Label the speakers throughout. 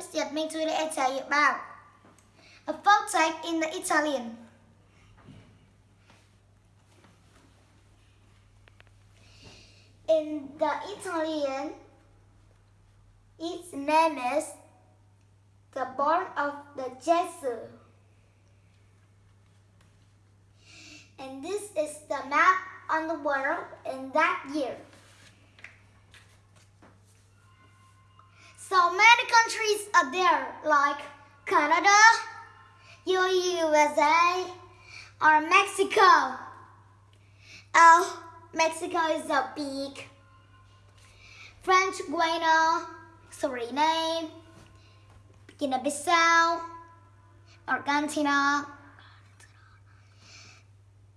Speaker 1: is Yet Me to tell you about a folk tale in the Italian. In the Italian, its name is the born of the Jesus. And this is the map on the world in that year. So many countries are there, like Canada, USA, or Mexico. Oh, Mexico is so big. French Guiana, Suriname, Guinea-Bissau, Argentina,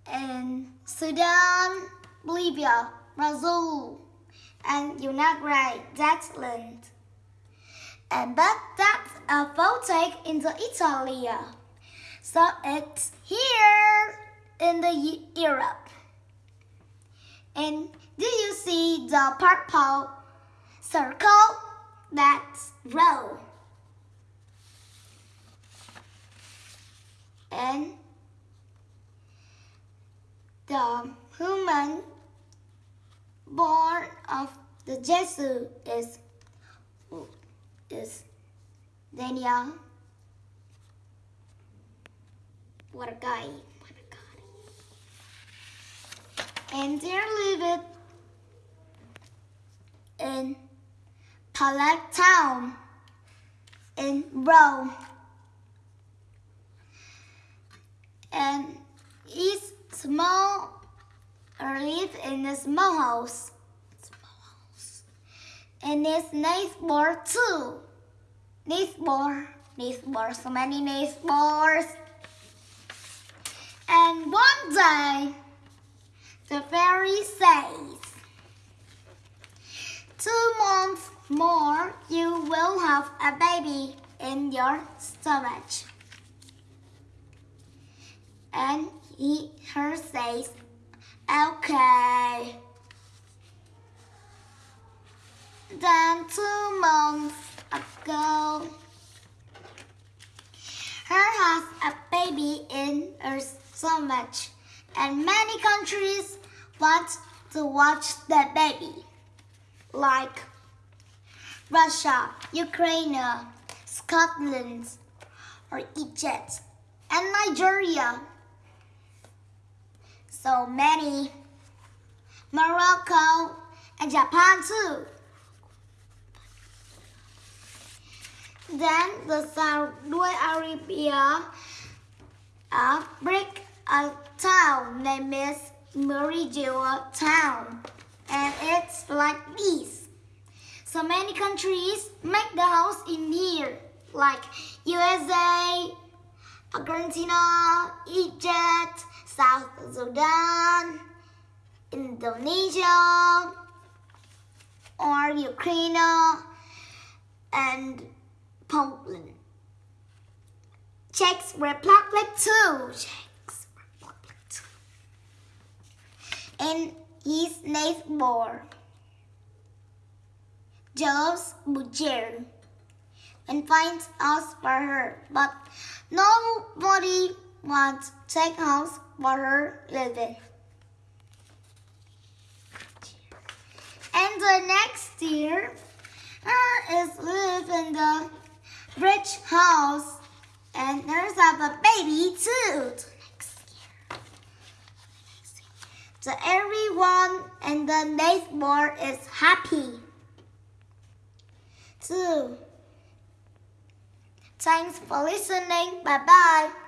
Speaker 1: and Sudan, Bolivia, Brazil, and United States. And but that's a photo in the Italy. So it's here in the Europe. And do you see the purple circle? That's row. And the human born of the Jesus is is Daniel. What a guy. What a guy. And there live it in Palette Town in Rome. And he's small or live in a small house. Small house. And his neighbor too. Neighbor. Neighbor. So many neighbors. And one day, the fairy says, Two months more, you will have a baby in your stomach. And he, her says, okay. Then two months ago, her has a baby in her stomach, and many countries want to watch the baby, like Russia, Ukraine, Scotland, or Egypt, and Nigeria. So many. Morocco and Japan too. Then the Saudi Arabia uh, break a town named Meridian Town. And it's like this. So many countries make the house in here, like USA, Argentina, Egypt, South Sudan, Indonesia, or Ukraine, and Poland. Czech Republic too. Czech Republic too. And his neighbor, Jos Bujer, and finds house for her, but nobody wants to take house for her living. And the next year, her is live in the rich house and there's a baby too. So everyone and the neighbor is happy. Too. Thanks for listening. Bye bye.